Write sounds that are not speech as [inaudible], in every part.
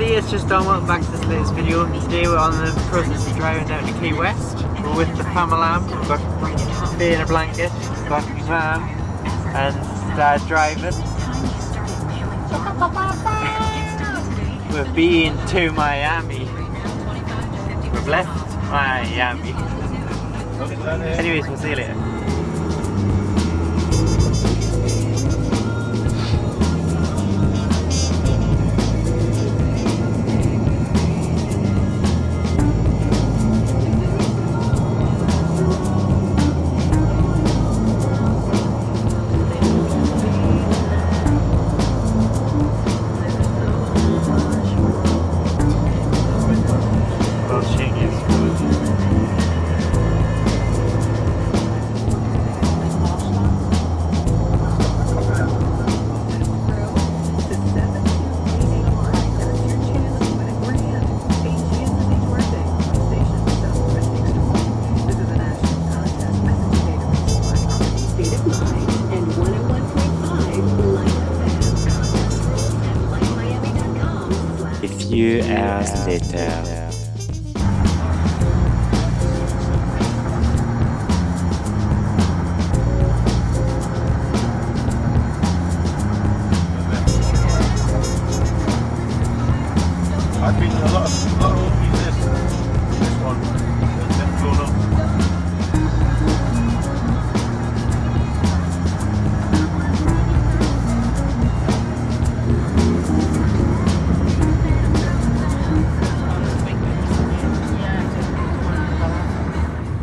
everybody, it's just Dom, welcome back to this latest video. Today we're on the process of driving down to Key West. We're with the family. We've got Faye in a blanket, we've got Van and Dad driving. We've been to Miami. We've left Miami. Anyways, we'll see you later. A few hours later.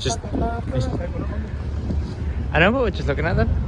Just, I know, but we're just looking at them.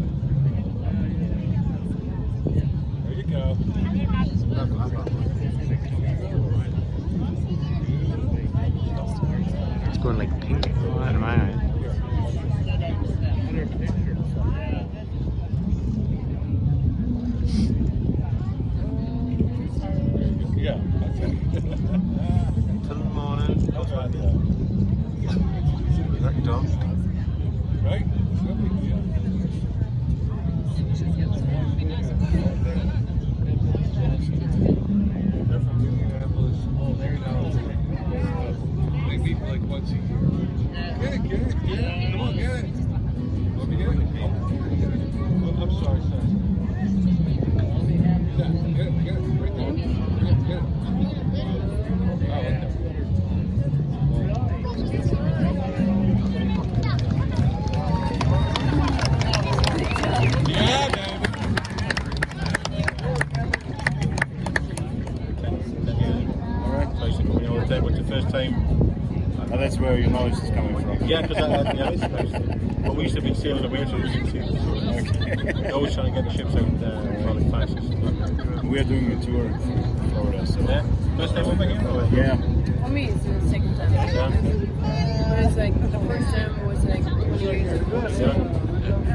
go. It's going like pink out of my eye. Yeah, that's it. Till the morning. Time. And that's where your noise is coming from. Yeah, because uh, yeah, it's nice. But we used to be sailing away to the sea. [laughs] Okay. Always trying to get the ships out uh, for the classes. we are doing a tour in Florida, so Yeah. First time over here? Or? yeah. For me, it's the second time. Yeah. But it's like the first time was like 20 years ago. yeah.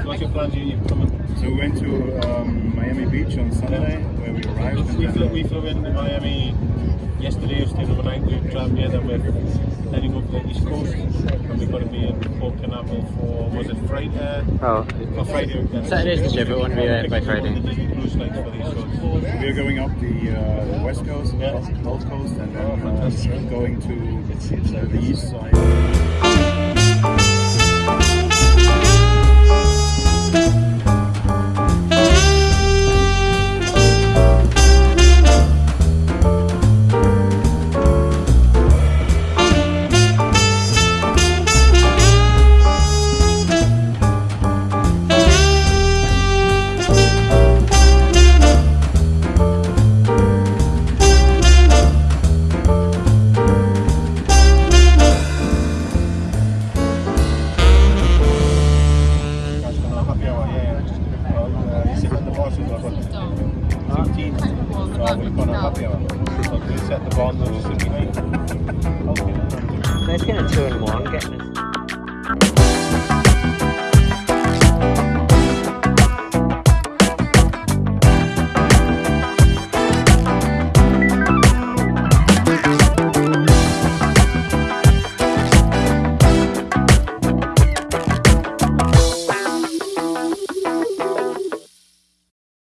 So what's your plans? You, you coming? So we went to um, Miami Beach on Sunday, where we arrived. and We flew, we flew in Miami yesterday, stayed overnight. We travelled here, then we're heading up the east coast. And we're going to be in Port Canaveral for, was it Friday? Oh, Or Friday. then. Saturday's the trip, it won't be there by Friday. The Disney cruise lines for these shows. We are going up the, uh, west coast, Yeah. Gulf Gulf coast, and then Oh, uh, going to the east side. We've we'll. Okay. nice getting a two and one,